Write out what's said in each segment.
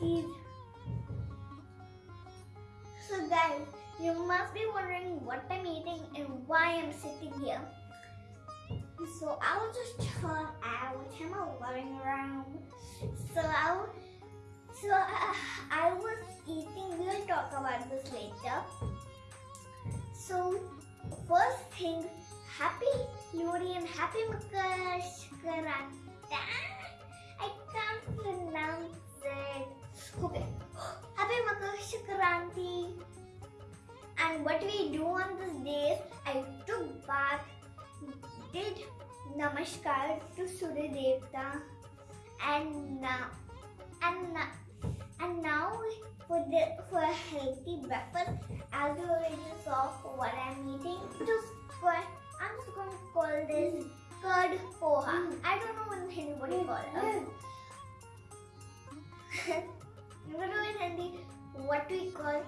So guys, you must be wondering what I'm eating and why I'm sitting here. So I'll just chill out in my living room. So I, w- so I, I was eating. We'll talk about this later. So first thing, happy Lohri and happy Makar Sankranti. I can't pronounce it. Okay, happy Makar Sankranti. And what we do on this day is I took bath, did namaskar to Surya Devta, and now and now and now for the for a healthy breakfast, as you already saw for what I'm eating, just for I'm just going to call this mm. curd poha. Mm. I don't know what anybody mm. call it. What we call.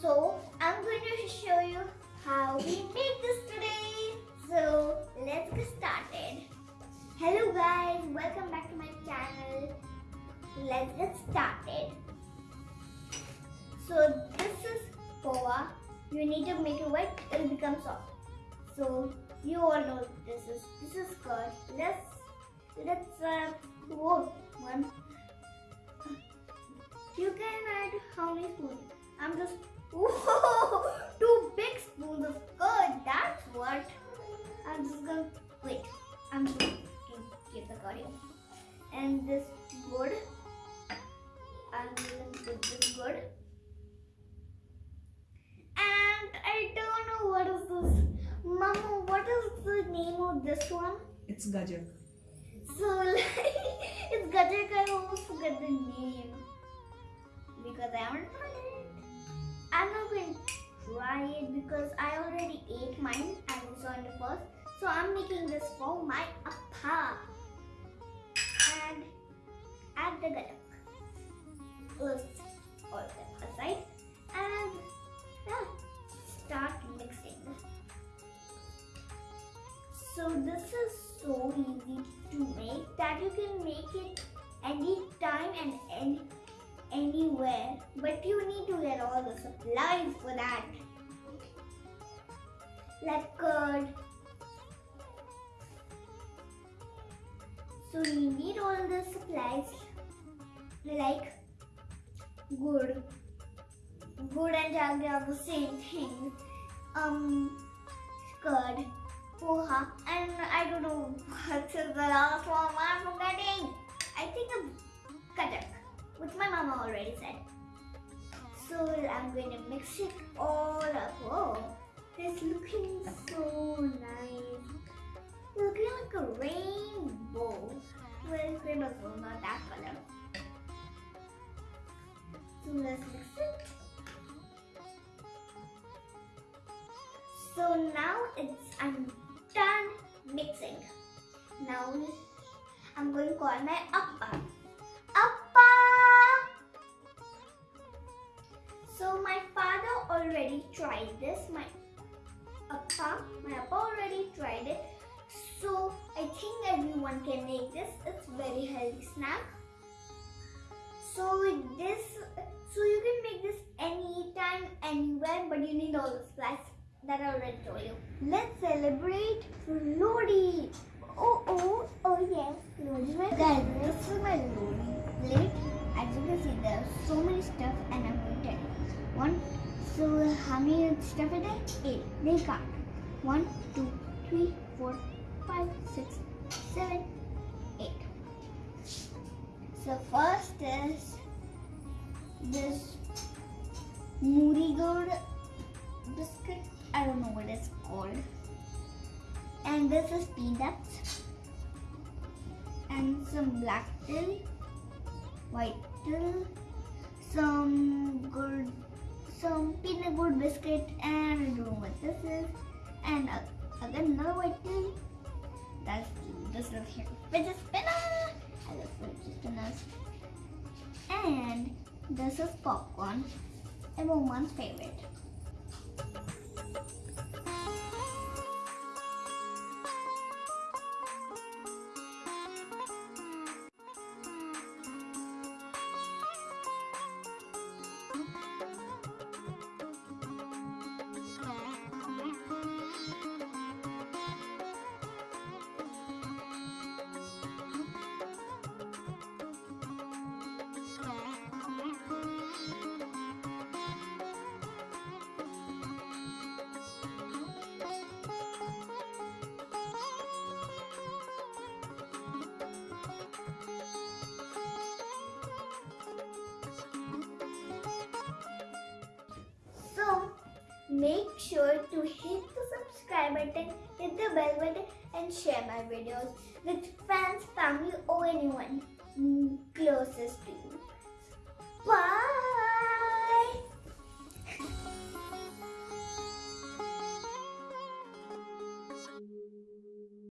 So I'm going to show you how we make this today. So let's get started. Hello guys, welcome back to my channel. Let's get started. So this is poha. You need to make it wet, it'll become soft. So you all know this is this is curd. Let's let's uh whoa, one. You can add how many spoons? I'm just whoa, two big spoons of curd. That's what. I'm just gonna wait. I'm just gonna keep the curd. And this good. I'm gonna put this good. And I don't know what is this. Mama, what is the name of this one? It's Gajak. Because I haven't tried it. I'm not going to try it because I already ate mine as you saw in the first. So I'm making this for my appa and add the Gajak. Let's all that aside and yeah, start mixing. So this is so easy to make that you can make it anytime and any, anywhere. But you need to get all the supplies for that. Like curd. So you need all the supplies like good. Good and jaggery are the same thing. Um, curd poha, and I don't know what is the last one already said. So I'm going to mix it all up. Oh, it's looking so nice. Looking like a rainbow. Well, rainbow, not that color. So let's mix it. So now it's I'm done mixing. Now I'm going to call my. Appa! So my father already tried this. My appa, my appa already tried it. So I think everyone can make this. It's very healthy snack. So with this, so you can make this anytime, anywhere, but you need all the supplies that I already told you. Let's celebrate Lohri. Oh, oh, oh yes, Lohri. My guys, this is my Lohri plate. As you can see, there are so many stuff and I'm going to tell you. One, so how many stuff is there? Eight. They count. One, two, three, four, five, six, seven, eight. So first is this Marie Gold biscuit. I don't know what it's called. And this is peanuts. And some black til, white til, some some peanut butter biscuit, and I don't know what this is. And uh, again another white til. That's this little here. Fidget spinner. I love fidget spinners. And this is popcorn. Everyone's favorite. Make sure to hit the subscribe button, hit the bell button and share my videos with friends, family or anyone.